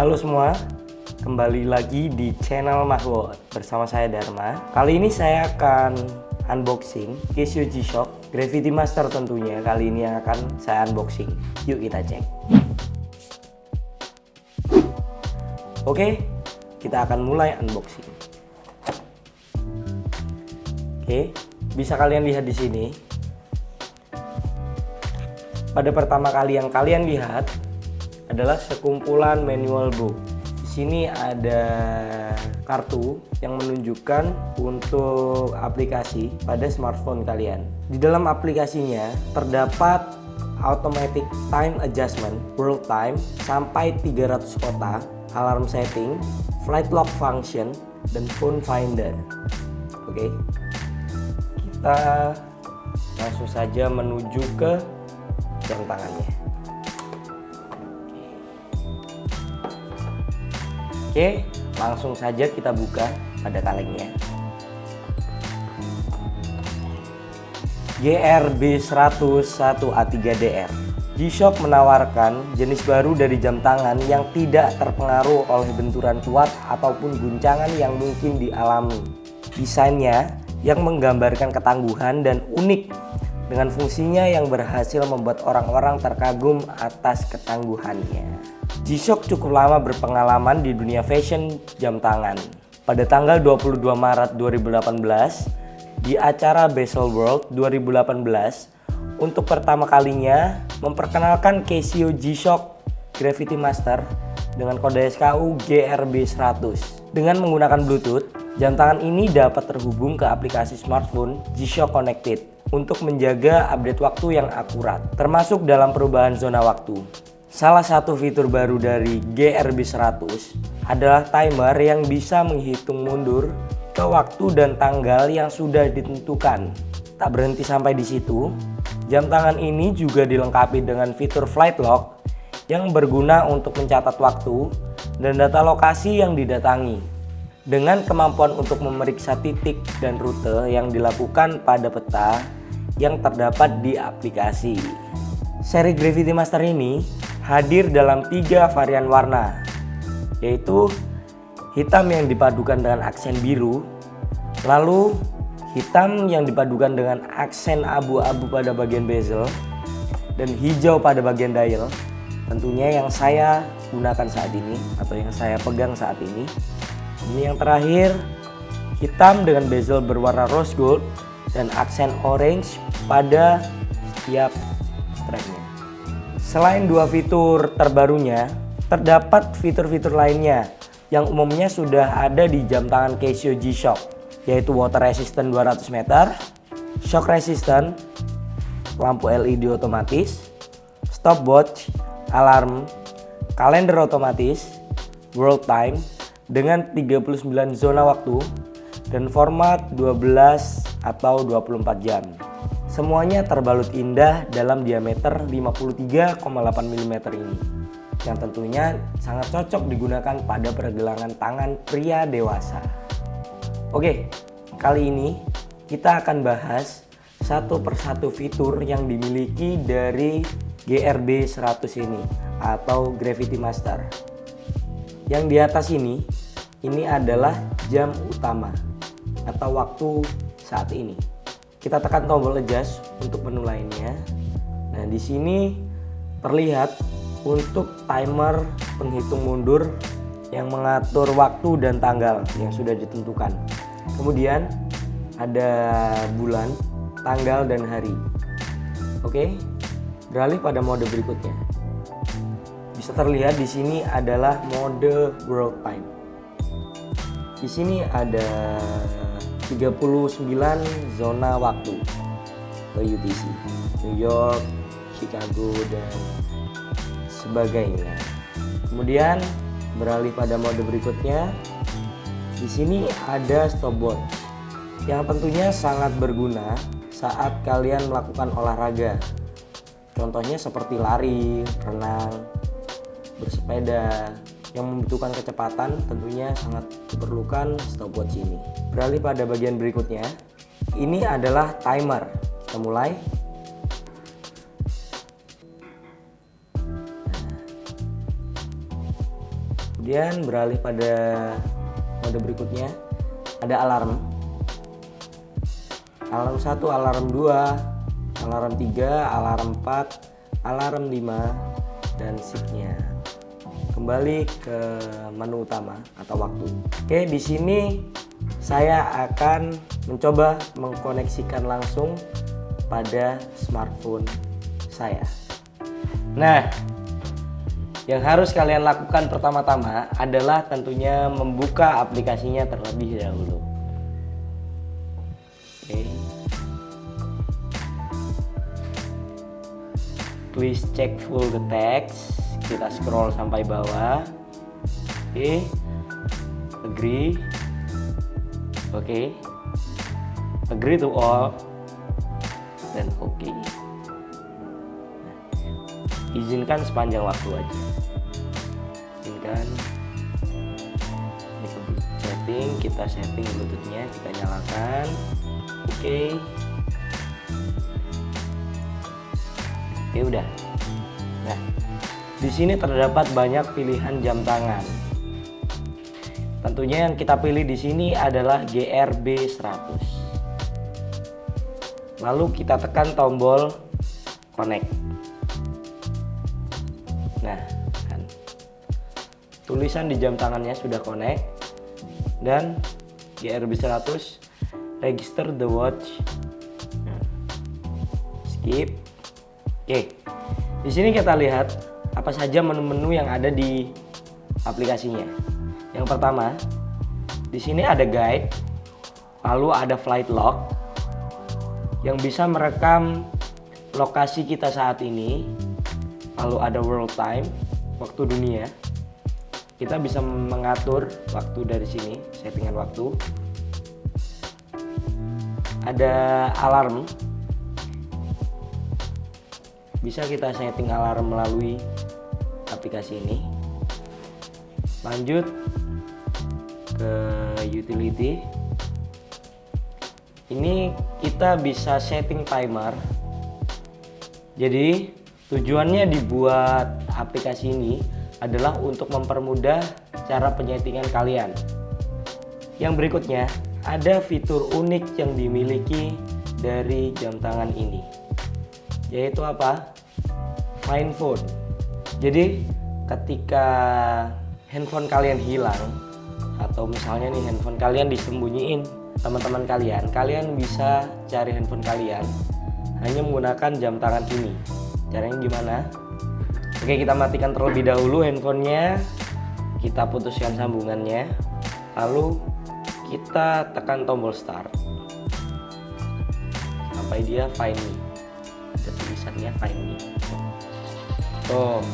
Halo semua, kembali lagi di channel Mahwo bersama saya Dharma. Kali ini saya akan unboxing Casio G-Shock Gravity Master tentunya. Kali ini yang akan saya unboxing. Yuk kita cek. Oke, kita akan mulai unboxing. Oke, bisa kalian lihat di sini. Pada pertama kali yang kalian lihat adalah sekumpulan manual book. Di sini ada kartu yang menunjukkan untuk aplikasi pada smartphone kalian. Di dalam aplikasinya terdapat automatic time adjustment, world time sampai 300 kota, alarm setting, flight lock function, dan phone finder. Oke. Kita langsung saja menuju ke jam tangannya. Oke, langsung saja kita buka pada kalengnya. GRB 101 A3DR G-Shock menawarkan jenis baru dari jam tangan yang tidak terpengaruh oleh benturan kuat ataupun guncangan yang mungkin dialami. Desainnya yang menggambarkan ketangguhan dan unik dengan fungsinya yang berhasil membuat orang-orang terkagum atas ketangguhannya. G-Shock cukup lama berpengalaman di dunia fashion jam tangan. Pada tanggal 22 Maret 2018, di acara Basel World 2018, untuk pertama kalinya memperkenalkan Casio G-Shock Gravity Master dengan kode SKU GRB100. Dengan menggunakan Bluetooth, jam tangan ini dapat terhubung ke aplikasi smartphone G-Shock Connected untuk menjaga update waktu yang akurat, termasuk dalam perubahan zona waktu. Salah satu fitur baru dari GRB 100 adalah timer yang bisa menghitung mundur ke waktu dan tanggal yang sudah ditentukan. Tak berhenti sampai di situ, jam tangan ini juga dilengkapi dengan fitur flight lock yang berguna untuk mencatat waktu dan data lokasi yang didatangi. Dengan kemampuan untuk memeriksa titik dan rute yang dilakukan pada peta yang terdapat di aplikasi. Seri Gravity Master ini hadir dalam tiga varian warna yaitu hitam yang dipadukan dengan aksen biru lalu hitam yang dipadukan dengan aksen abu-abu pada bagian bezel dan hijau pada bagian dial. Tentunya yang saya gunakan saat ini atau yang saya pegang saat ini. Ini yang terakhir hitam dengan bezel berwarna rose gold dan aksen orange pada setiap strapnya Selain dua fitur terbarunya, terdapat fitur-fitur lainnya yang umumnya sudah ada di jam tangan Casio G-Shock, yaitu water resistant 200 meter, shock resistant, lampu LED otomatis, stopwatch, alarm, kalender otomatis, world time dengan 39 zona waktu dan format 12 atau 24 jam. Semuanya terbalut indah dalam diameter 53,8 mm ini yang tentunya sangat cocok digunakan pada pergelangan tangan pria dewasa. Oke, kali ini kita akan bahas satu persatu fitur yang dimiliki dari GRB 100 ini atau Gravity Master. Yang di atas ini, ini adalah jam utama atau waktu saat ini kita tekan tombol adjust untuk menu lainnya. Nah, di sini terlihat untuk timer penghitung mundur yang mengatur waktu dan tanggal yang sudah ditentukan. Kemudian ada bulan, tanggal dan hari. Oke. Beralih pada mode berikutnya. Bisa terlihat di sini adalah mode world time. Di sini ada 39 zona waktu ke UTC New York, Chicago dan sebagainya. Kemudian beralih pada mode berikutnya. Di sini ada stopwatch yang tentunya sangat berguna saat kalian melakukan olahraga. Contohnya seperti lari, renang, bersepeda, yang membutuhkan kecepatan tentunya sangat diperlukan stopwatch ini. Beralih pada bagian berikutnya, ini adalah timer. Kita mulai. kemudian beralih pada mode berikutnya ada alarm alarm 1 alarm 2 alarm 3 alarm 4 alarm 5 dan shiftnya kembali ke menu utama atau waktu oke di sini saya akan mencoba mengkoneksikan langsung pada smartphone saya nah yang harus kalian lakukan pertama-tama adalah tentunya membuka aplikasinya terlebih dahulu. Oke. Please check full the text. Kita scroll sampai bawah. Oke. Agree. Oke. Agree to all. Dan oke. Okay. izinkan sepanjang waktu aja kan ke setting kita setting bluetoothnya kita nyalakan oke okay. oke okay, udah nah di sini terdapat banyak pilihan jam tangan. Tentunya yang kita pilih di sini adalah GRB 100 lalu kita tekan tombol connect. Nah tulisan di jam tangannya sudah connect. Dan GRB 100 register the watch. Nah, skip. Oke. Di sini kita lihat apa saja menu-menu yang ada di aplikasinya. Yang pertama di sini ada guide lalu ada flight log yang bisa merekam lokasi kita saat ini lalu ada world time waktu dunia. Kita bisa mengatur waktu dari sini settingan waktu. Ada alarm bisa kita setting alarm melalui aplikasi ini lanjut ke utility ini kita bisa setting timer jadi tujuannya dibuat aplikasi ini adalah untuk mempermudah cara penyetingan kalian. Yang berikutnya, ada fitur unik yang dimiliki dari jam tangan ini. Yaitu apa? Find phone. Jadi, ketika handphone kalian hilang atau misalnya nih handphone kalian disembunyiin teman-teman kalian, kalian bisa cari handphone kalian hanya menggunakan jam tangan ini. Caranya gimana? Oke kita matikan terlebih dahulu handphonenya Kita putuskan sambungannya Lalu kita tekan tombol start Sampai dia find me Ada tulisannya find me Tuh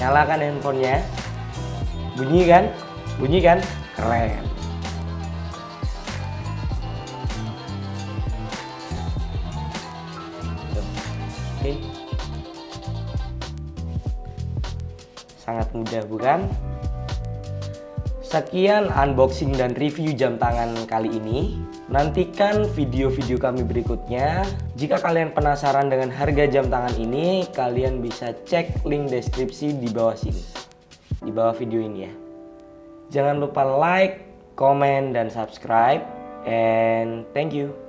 Nyalakan handphonenya Bunyi kan? Bunyi kan? Keren Oke Sangat mudah bukan? Sekian unboxing dan review jam tangan kali ini. Nantikan video-video kami berikutnya. Jika kalian penasaran dengan harga jam tangan ini, kalian bisa cek link deskripsi di bawah sini. Di bawah video ini ya. Jangan lupa like, comment, dan subscribe. And thank you.